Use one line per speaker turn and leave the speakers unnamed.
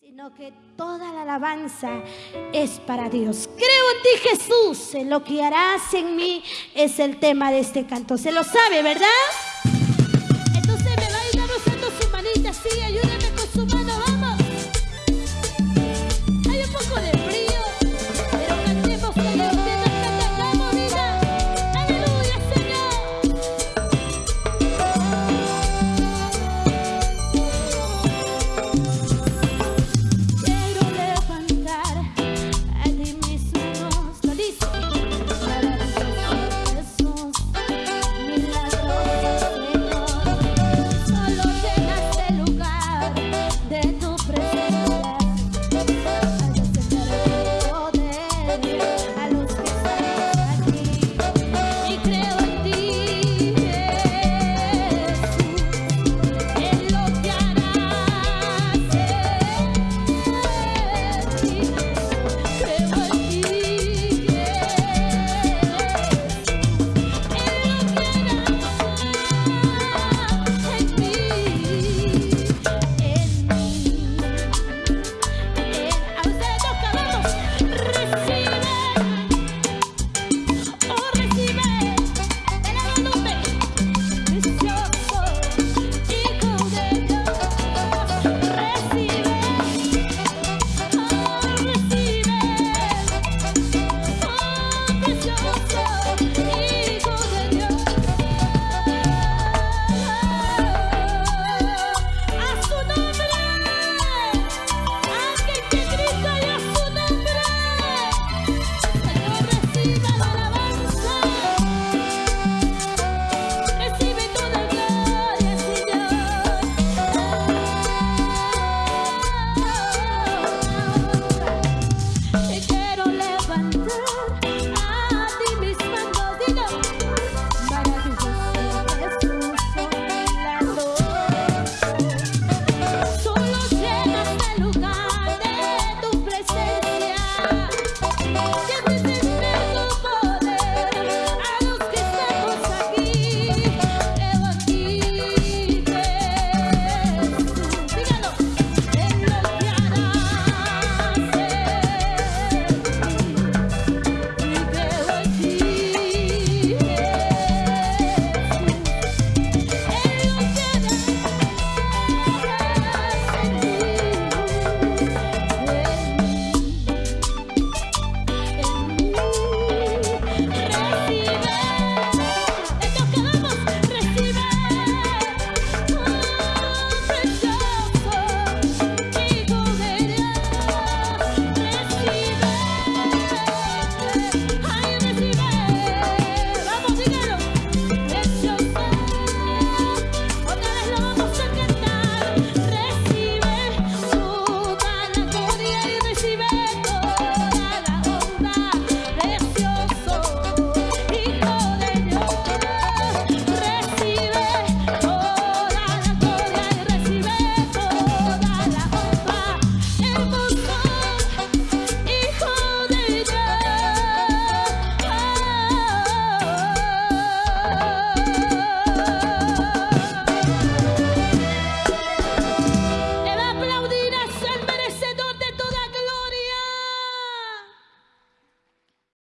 sino que toda la alabanza es para Dios. Creo en ti Jesús, en lo que harás en mí es el tema de este canto. Se lo sabe, ¿verdad?